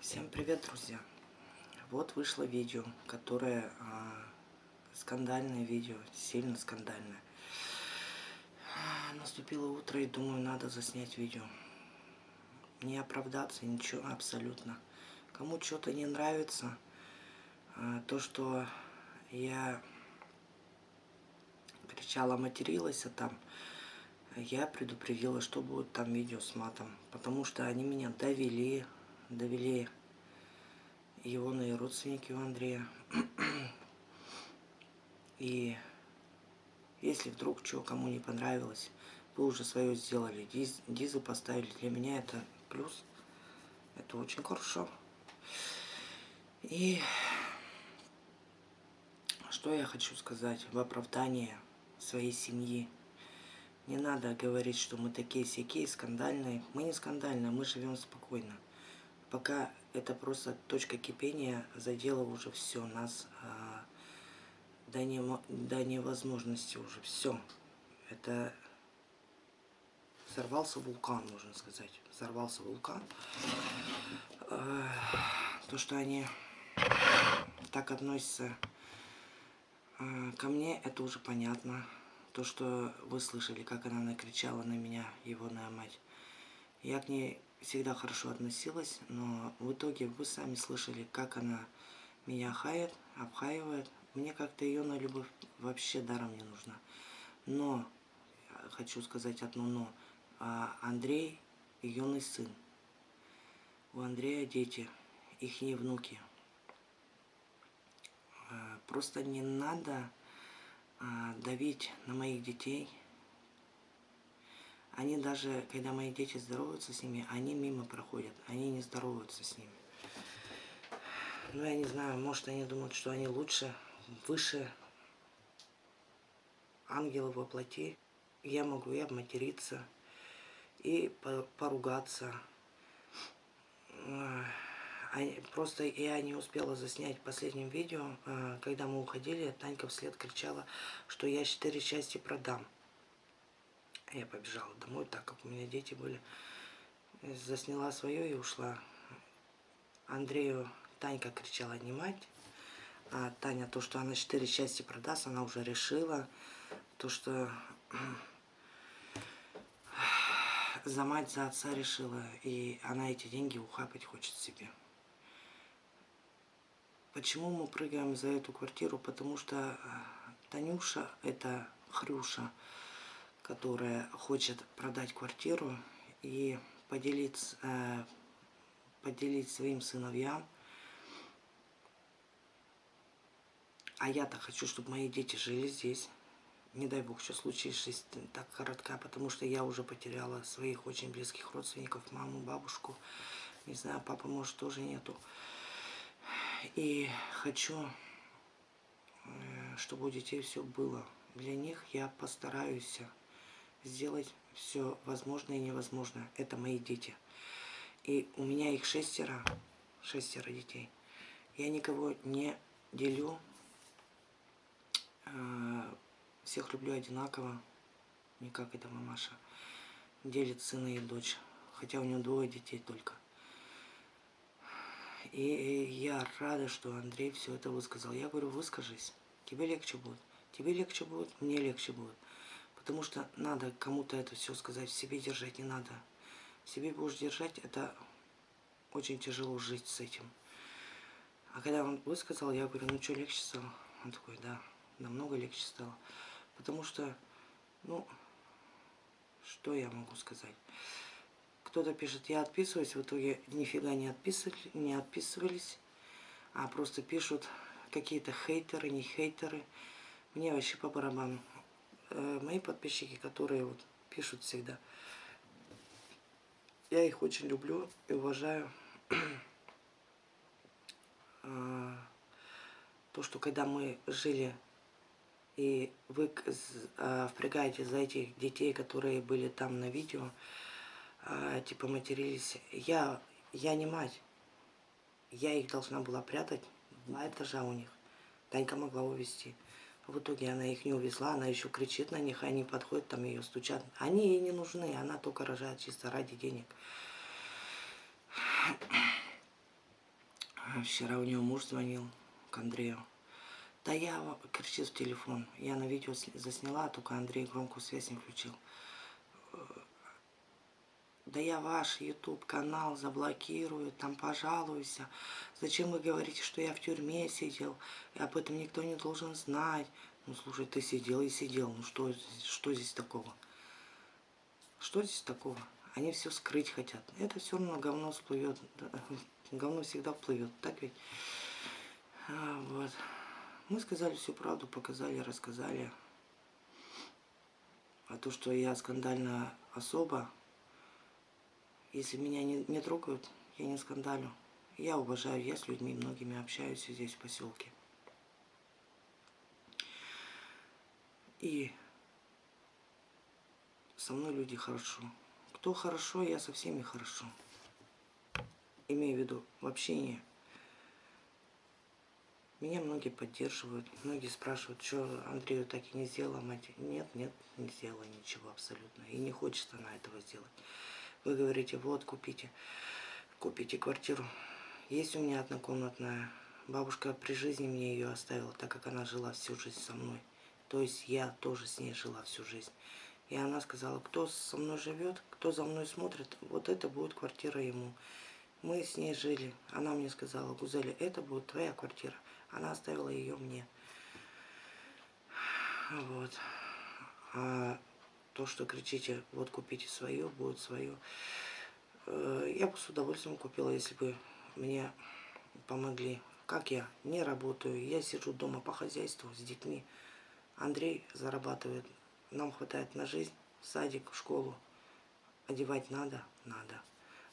Всем привет, друзья! Вот вышло видео, которое а, скандальное видео, сильно скандальное. Наступило утро и думаю, надо заснять видео. Не оправдаться, ничего абсолютно. Кому что-то не нравится, а, то, что я кричала, материлась а там, я предупредила, что будет там видео с матом. Потому что они меня довели, довели его и родственники у Андрея. И если вдруг что кому не понравилось, вы уже свое сделали, диз, дизы поставили. Для меня это плюс. Это очень хорошо. И что я хочу сказать в оправдание своей семьи. Не надо говорить, что мы такие сякие, скандальные. Мы не скандальные, мы живем спокойно. Пока это просто точка кипения задела уже все нас а, до, не, до невозможности уже все. Это взорвался вулкан, можно сказать. Взорвался вулкан. А, то, что они так относятся а, ко мне, это уже понятно. То, что вы слышали, как она накричала на меня, его мать. Я к ней всегда хорошо относилась, но в итоге вы сами слышали, как она меня хает, обхаивает. Мне как-то ее на любовь вообще даром не нужна. Но, хочу сказать одно но, а Андрей юный сын. У Андрея дети, их не внуки. А, просто не надо а, давить на моих детей, они даже, когда мои дети здороваются с ними, они мимо проходят, они не здороваются с ними. Ну, я не знаю, может, они думают, что они лучше, выше ангелов во плоти. Я могу и обматериться, и поругаться. Просто я не успела заснять в последнем видео, а, когда мы уходили, Танька вслед кричала, что я четыре части продам. Я побежала домой, так как у меня дети были. Засняла свое и ушла. Андрею Танька кричала не мать. А Таня, то, что она четыре части продаст, она уже решила. То, что за мать, за отца решила. И она эти деньги ухапать хочет себе. Почему мы прыгаем за эту квартиру? Потому что э, Танюша, это Хрюша, которая хочет продать квартиру и поделить, э, поделить своим сыновьям. А я-то хочу, чтобы мои дети жили здесь. Не дай бог, что случись жизнь так коротка, потому что я уже потеряла своих очень близких родственников, маму, бабушку. Не знаю, папы, может, тоже нету. И хочу, э, чтобы у детей все было. Для них я постараюсь сделать все возможное и невозможное. Это мои дети. И у меня их шестеро, шестеро детей. Я никого не делю, э, всех люблю одинаково, не как эта мамаша. Делит сына и дочь, хотя у нее двое детей только. И я рада, что Андрей все это высказал. Я говорю, выскажись, тебе легче будет. Тебе легче будет, мне легче будет. Потому что надо кому-то это все сказать, себе держать не надо. Себе будешь держать, это очень тяжело жить с этим. А когда он высказал, я говорю, ну что, легче стало? Он такой, да, намного легче стало. Потому что, ну, что я могу сказать? Кто-то пишет, я отписываюсь, в итоге нифига не, отписывали, не отписывались, а просто пишут какие-то хейтеры, не хейтеры. Мне вообще по барабану. Э, мои подписчики, которые вот пишут всегда. Я их очень люблю и уважаю. А, то, что когда мы жили, и вы а, впрягаете за этих детей, которые были там на видео, а, типа матерились, я, я не мать. Я их должна была прятать два этажа у них. Танька могла увезти. В итоге она их не увезла, она еще кричит на них, они подходят, там ее стучат. Они ей не нужны, она только рожает чисто ради денег. Вчера у него муж звонил к Андрею. Да я кричит в телефон. Я на видео засняла, только Андрей громкую связь не включил. Да я ваш YouTube канал заблокирую, там пожалуюсь. Зачем вы говорите, что я в тюрьме сидел? И об этом никто не должен знать. Ну, слушай, ты сидел и сидел. Ну, что, что здесь такого? Что здесь такого? Они все скрыть хотят. Это все равно говно всплывет. Говно всегда всплывет. Так ведь? А, вот. Мы сказали всю правду, показали, рассказали. А то, что я скандальная особа, если меня не, не трогают, я не скандалю. Я уважаю, я с людьми многими общаюсь здесь, в поселке. И со мной люди хорошо. Кто хорошо, я со всеми хорошо. Имею в виду в общении. Меня многие поддерживают, многие спрашивают, что Андрею так и не сделала мать. Нет, нет, не сделала ничего абсолютно. И не хочет она этого сделать. Вы говорите, вот, купите, купите квартиру. Есть у меня однокомнатная. Бабушка при жизни мне ее оставила, так как она жила всю жизнь со мной. То есть я тоже с ней жила всю жизнь. И она сказала, кто со мной живет, кто за мной смотрит, вот это будет квартира ему. Мы с ней жили. Она мне сказала, Гузеля, это будет твоя квартира. Она оставила ее мне. Вот. А то, что кричите, вот купите свое, будет свое. Э, я бы с удовольствием купила, если бы мне помогли. Как я? Не работаю. Я сижу дома по хозяйству с детьми. Андрей зарабатывает. Нам хватает на жизнь. Садик, школу. Одевать надо? Надо.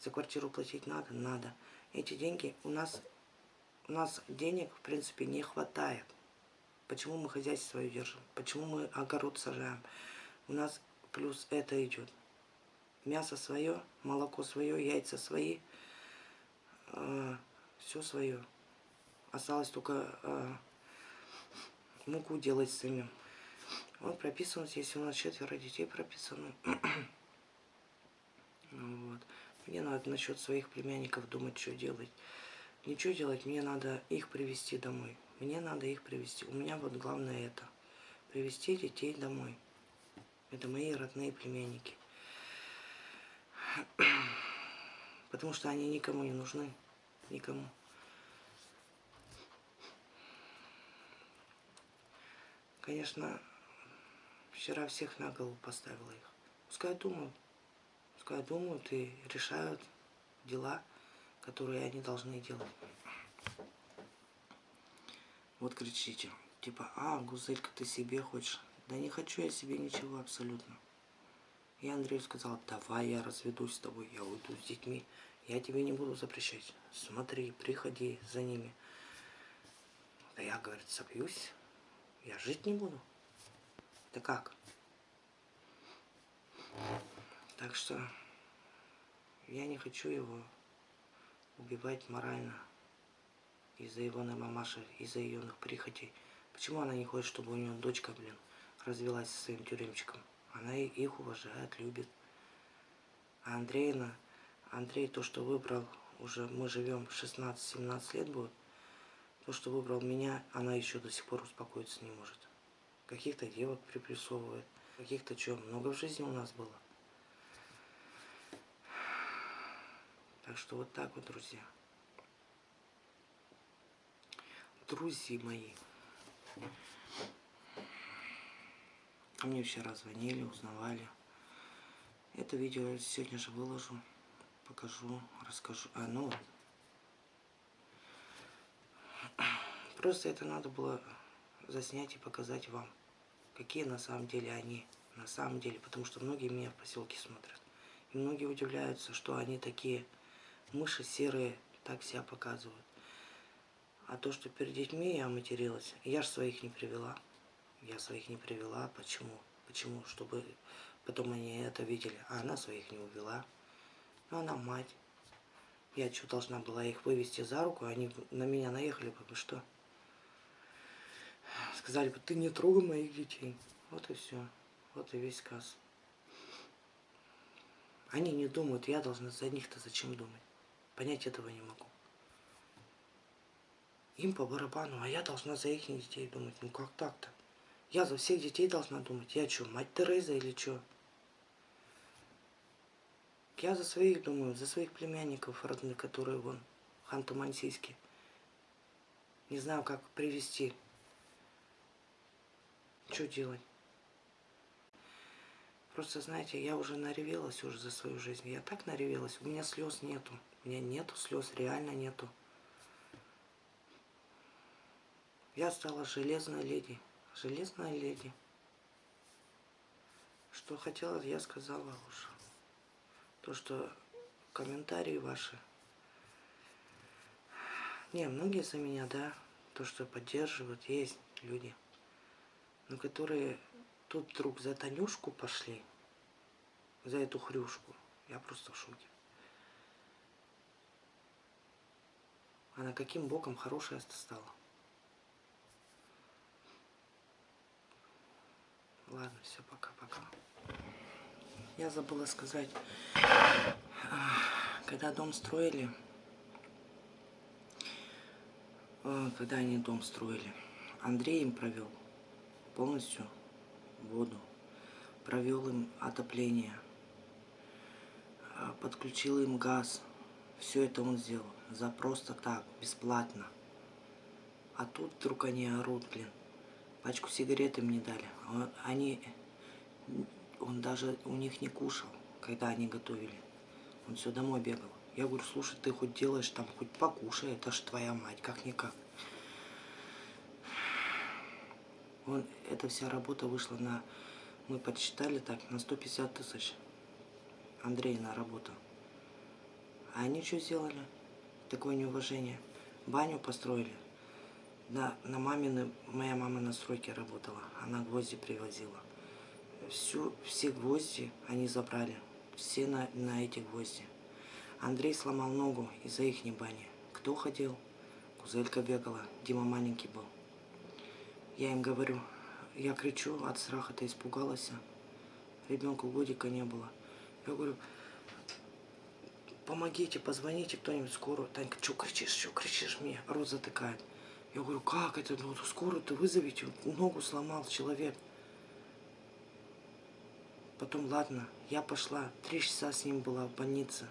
За квартиру платить надо? Надо. Эти деньги у нас, у нас денег, в принципе, не хватает. Почему мы хозяйство свое держим? Почему мы огород сажаем? у нас плюс это идет. Мясо свое, молоко свое, яйца свои, э, все свое. Осталось только э, муку делать самим. Он прописан здесь, у нас четверо детей прописано. вот. Мне надо насчет своих племянников думать, что делать. Ничего делать, мне надо их привести домой. Мне надо их привести. У меня вот главное это. Привести детей домой. Это мои родные племянники. Потому что они никому не нужны. Никому. Конечно, вчера всех на голову поставила их. Пускай думают. Пускай думают и решают дела, которые они должны делать. Вот кричите. Типа, а, Гузелька, ты себе хочешь. Да не хочу я себе ничего абсолютно. И Андрею сказал, давай я разведусь с тобой, я уйду с детьми. Я тебе не буду запрещать. Смотри, приходи за ними. Да я, говорит, собьюсь. Я жить не буду. Да как? Так что я не хочу его убивать морально из-за его мамаши, из-за ее прихотей. Почему она не хочет, чтобы у нее дочка, блин, развелась со своим тюремчиком. Она их уважает, любит. А Андреина, Андрей то, что выбрал, уже мы живем 16-17 лет будет, то, что выбрал меня, она еще до сих пор успокоиться не может. Каких-то девок приплюсовывает, каких-то что, много в жизни у нас было. Так что вот так вот, друзья. Друзья мои. Ко мне вчера звонили, узнавали. Это видео я сегодня же выложу, покажу, расскажу. А, ну, просто это надо было заснять и показать вам, какие на самом деле они, на самом деле, потому что многие меня в поселке смотрят. И многие удивляются, что они такие мыши серые, так себя показывают. А то, что перед детьми я материлась, я же своих не привела. Я своих не привела. Почему? Почему? Чтобы потом они это видели. А она своих не увела. Ну, она мать. Я что, должна была их вывести за руку, они на меня наехали бы, что? Сказали бы, ты не трогай моих детей. Вот и все. Вот и весь сказ. Они не думают, я должна за них-то зачем думать? Понять этого не могу. Им по барабану, а я должна за их детей думать. Ну как так-то? Я за всех детей должна думать. Я что, мать Тереза или что? Я за своих думаю, за своих племянников родных, которые вон, ханты-мансийские. Не знаю, как привести. Что делать? Просто, знаете, я уже наревелась уже за свою жизнь. Я так наревелась. У меня слез нету. У меня нету слез, реально нету. Я стала железной леди. Железная леди. Что хотела, я сказала уже. То, что комментарии ваши. Не, многие за меня, да. То, что поддерживают, есть люди. Но которые тут вдруг за Танюшку пошли. За эту хрюшку. Я просто в шоке. Она каким боком хорошая стала. Ладно, все, пока-пока. Я забыла сказать, когда дом строили, э, когда они дом строили, Андрей им провел полностью воду, провел им отопление, э, подключил им газ. Все это он сделал за просто так, бесплатно. А тут вдруг они орут, блин. Пачку сигарет им не дали. А они, он даже у них не кушал, когда они готовили. Он все домой бегал. Я говорю, слушай, ты хоть делаешь там, хоть покушай, это ж твоя мать, как-никак. Он, эта вся работа вышла на, мы подсчитали так, на 150 тысяч. Андрей на работу. А они что сделали? Такое неуважение. Баню построили. На, на мамины, моя мама на стройке работала, она гвозди привозила. Всю, все гвозди они забрали, все на, на эти гвозди. Андрей сломал ногу из-за их бани. Кто ходил? Кузелька бегала, Дима маленький был. Я им говорю, я кричу, от страха-то испугалась. Ребенку годика не было. Я говорю, помогите, позвоните кто-нибудь скорую. Танька, что кричишь, что кричишь мне? Рот затыкает. Я говорю, как это? Ну, скорую-то вызовите. Ногу сломал человек. Потом, ладно, я пошла. Три часа с ним была в больнице.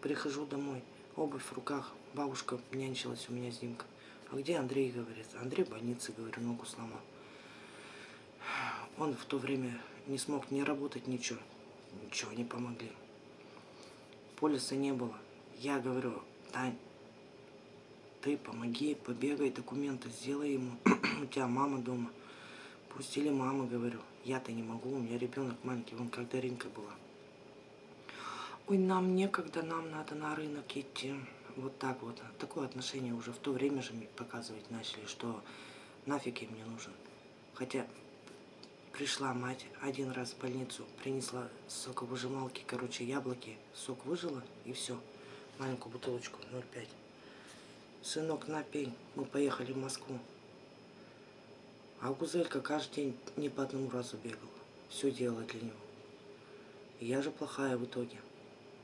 Прихожу домой. Обувь в руках. Бабушка нянчилась у меня с Димкой. А где Андрей, говорит? Андрей в больнице, говорю, ногу сломал. Он в то время не смог не работать, ничего. Ничего не помогли. Полиса не было. Я говорю, Тань, ты помоги, побегай, документы сделай ему. у тебя мама дома. Пустили маму, говорю. Я-то не могу, у меня ребенок маленький, вон как Даринка была. Ой, нам некогда, нам надо на рынок идти. Вот так вот. Такое отношение уже в то время же показывать начали, что нафиг им не нужен. Хотя пришла мать один раз в больницу, принесла соковыжималки, короче, яблоки, сок выжила и все. Маленькую бутылочку 0,5 сынок, напей, мы поехали в Москву. А Гузелька каждый день не по одному разу бегала. Все делала для него. И я же плохая в итоге.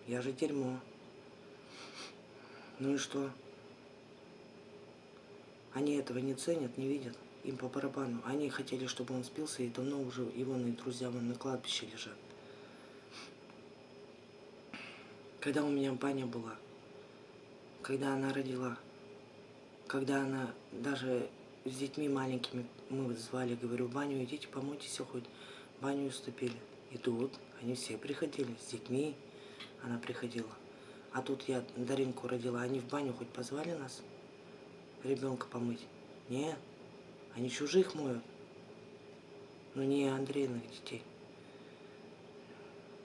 Я же дерьмо. Ну и что? Они этого не ценят, не видят. Им по барабану. Они хотели, чтобы он спился, и давно уже его и друзья вон на кладбище лежат. Когда у меня баня была, когда она родила, когда она даже с детьми маленькими мы звали, говорю, баню идите, помойтесь хоть. Баню уступили. Идут, они все приходили, с детьми она приходила. А тут я Даринку родила, они в баню хоть позвали нас ребенка помыть? Нет, они чужих моют. Но не Андрейных детей.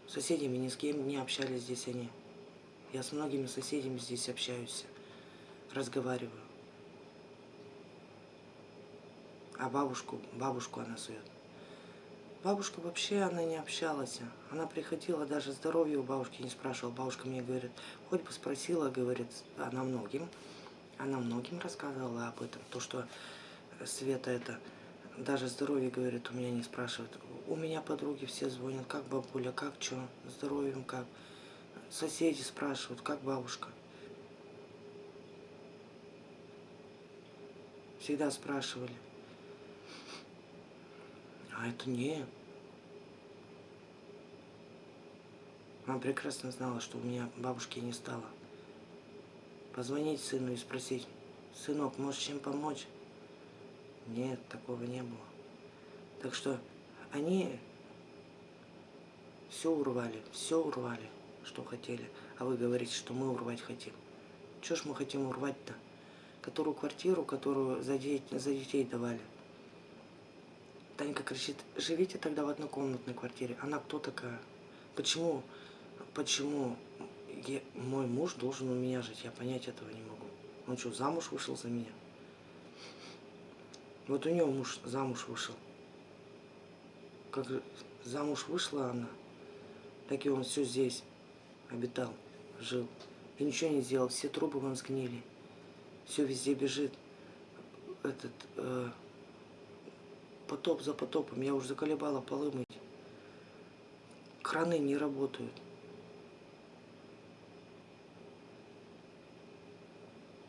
С соседями ни с кем не общались здесь они. Я с многими соседями здесь общаюсь, разговариваю. А бабушку, бабушку она сует. Бабушка вообще, она не общалась. Она приходила, даже здоровье у бабушки не спрашивала. Бабушка мне говорит, хоть бы спросила, говорит, она многим. Она многим рассказывала об этом. То, что Света это, даже здоровье, говорит, у меня не спрашивает. У меня подруги все звонят, как бабуля, как что, здоровьем как. Соседи спрашивают, как бабушка. Всегда спрашивали. А это не. Она прекрасно знала, что у меня бабушки не стало. Позвонить сыну и спросить, сынок, можешь чем помочь? Нет, такого не было. Так что они все урвали, все урвали, что хотели. А вы говорите, что мы урвать хотим. Чего ж мы хотим урвать-то? Которую квартиру, которую за, детей, за детей давали. Танька кричит, живите тогда в однокомнатной квартире. Она кто такая? Почему, почему я, мой муж должен у меня жить? Я понять этого не могу. Он что, замуж вышел за меня? Вот у него муж замуж вышел. Как замуж вышла она, так и он все здесь обитал, жил. И ничего не сделал, все трубы вон сгнили. Все везде бежит. Этот э, потоп за потопом. Я уже заколебала полы мыть. Краны не работают.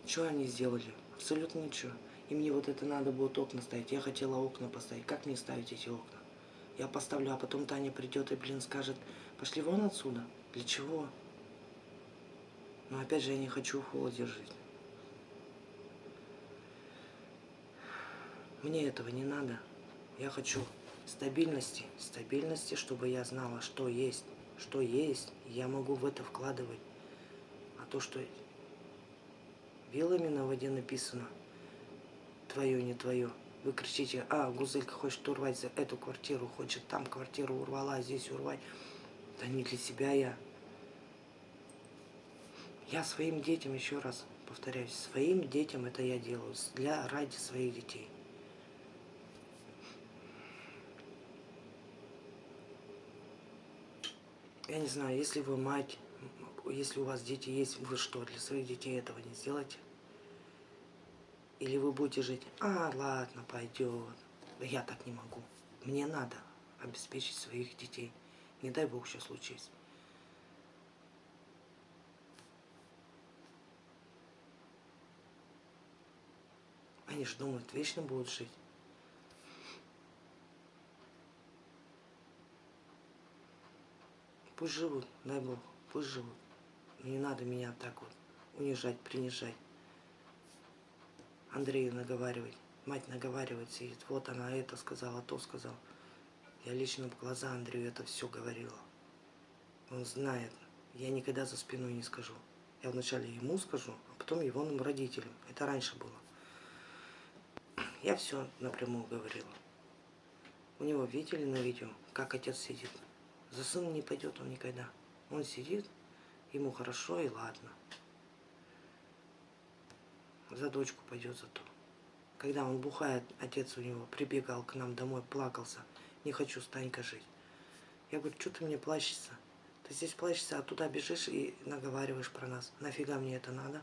Что они сделали? Абсолютно ничего. И мне вот это надо будет окна ставить. Я хотела окна поставить. Как мне ставить эти окна? Я поставлю, а потом Таня придет и, блин, скажет, пошли вон отсюда. Для чего? Но опять же, я не хочу в холоде жить. Мне этого не надо. Я хочу стабильности. Стабильности, чтобы я знала, что есть. Что есть, я могу в это вкладывать. А то, что вилами на воде написано, твое, не твое. Вы кричите, а, Гузелька хочет урвать за эту квартиру, хочет там квартиру урвала, здесь урвать. Да не для себя я. Я своим детям, еще раз повторяюсь, своим детям это я делаю, для, ради своих детей. Я не знаю, если вы мать, если у вас дети есть, вы что, для своих детей этого не сделаете? Или вы будете жить, а, ладно, пойдет. Я так не могу. Мне надо обеспечить своих детей. Не дай Бог, что случится. Они же думают, вечно будут жить. Пусть живут, дай Бог, пусть живут. Не надо меня так вот унижать, принижать. Андрею наговаривать. Мать наговаривает, сидит. Вот она это сказала, то сказала. Я лично в глаза Андрею это все говорила. Он знает. Я никогда за спиной не скажу. Я вначале ему скажу, а потом его родителям. Это раньше было. Я все напрямую говорила. У него видели на видео, как отец сидит. За сыном не пойдет он никогда. Он сидит, ему хорошо и ладно. За дочку пойдет зато. Когда он бухает, отец у него прибегал к нам домой, плакался. Не хочу с Танькой жить. Я говорю, что ты мне плачешься? Ты здесь плачешься, а туда бежишь и наговариваешь про нас. Нафига мне это надо?